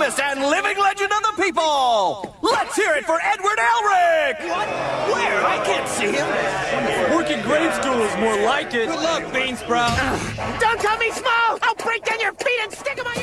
infamous and living legend of the people. Let's hear it for Edward Elric. What? Where? I can't see him. Working grade school is more like it. Good luck, Beansprout. Don't tell me small! I'll break down your feet and stick them on your!